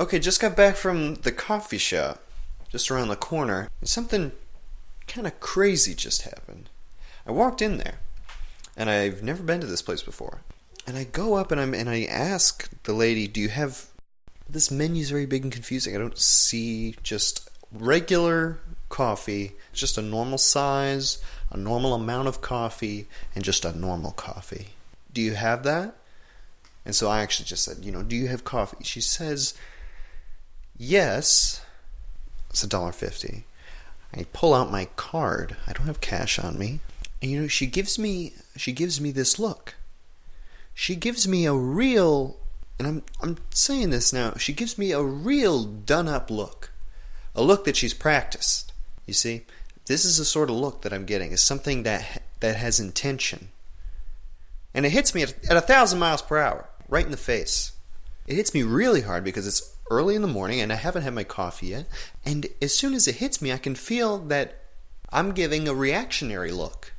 okay, just got back from the coffee shop just around the corner. And something kind of crazy just happened. I walked in there, and I've never been to this place before. And I go up and I'm and I ask the lady, "Do you have this menu's very big and confusing. I don't see just regular coffee, just a normal size, a normal amount of coffee, and just a normal coffee. Do you have that?" And so I actually just said, "You know, do you have coffee?" She says, "Yes." It's a dollar fifty. I pull out my card. I don't have cash on me. And you know, she gives me she gives me this look. She gives me a real and I'm I'm saying this now, she gives me a real done up look. A look that she's practiced. You see? This is the sort of look that I'm getting. Is something that that has intention. And it hits me at, at a thousand miles per hour, right in the face. It hits me really hard because it's early in the morning and I haven't had my coffee yet. And as soon as it hits me, I can feel that I'm giving a reactionary look.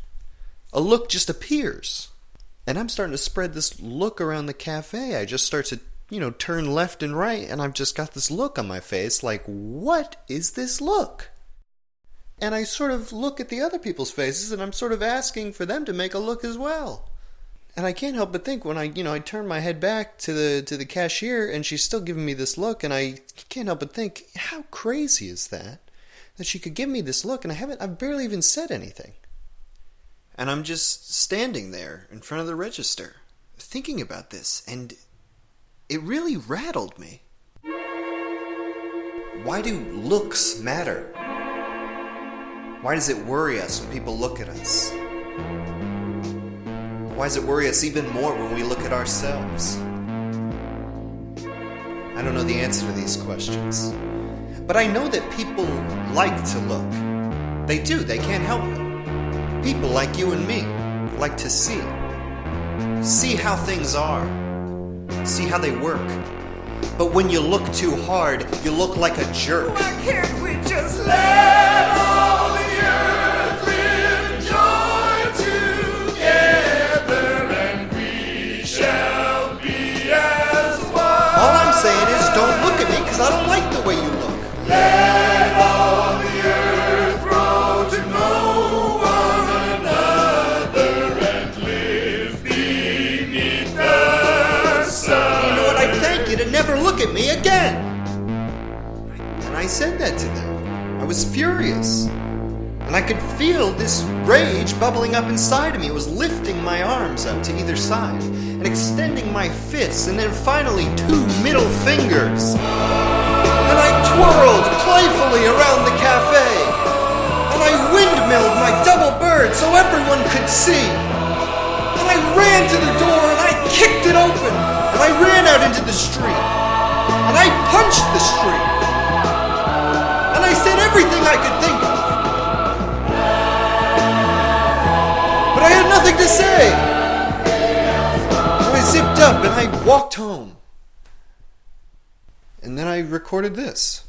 A look just appears. And I'm starting to spread this look around the cafe. I just start to, you know, turn left and right, and I've just got this look on my face like, what is this look? And I sort of look at the other people's faces and I'm sort of asking for them to make a look as well. And I can't help but think when I, you know, I turn my head back to the to the cashier and she's still giving me this look and I can't help but think, how crazy is that? That she could give me this look and I haven't I've barely even said anything. And I'm just standing there in front of the register, thinking about this, and it really rattled me. Why do looks matter? Why does it worry us when people look at us? Why does it worry us even more when we look at ourselves? I don't know the answer to these questions. But I know that people like to look. They do, they can't help it. People like you and me like to see. See how things are. See how they work. But when you look too hard, you look like a jerk. Why can't we just let saying is don't look at me because I don't like the way you look. Let all the earth grow to know one another and live beneath the sun. You know what? I thank you to never look at me again. And I said that to them. I was furious. And I could feel this rage bubbling up inside of me. It was lifting my arms up to either side and extending my fists and then finally two middle fingers. And I twirled playfully around the cafe. And I windmilled my double bird so everyone could see. And I ran to the door and I kicked it open. And I ran out into the street. And I punched the street. And I said everything I could think of. But I had nothing to say. Up and I walked home. And then I recorded this.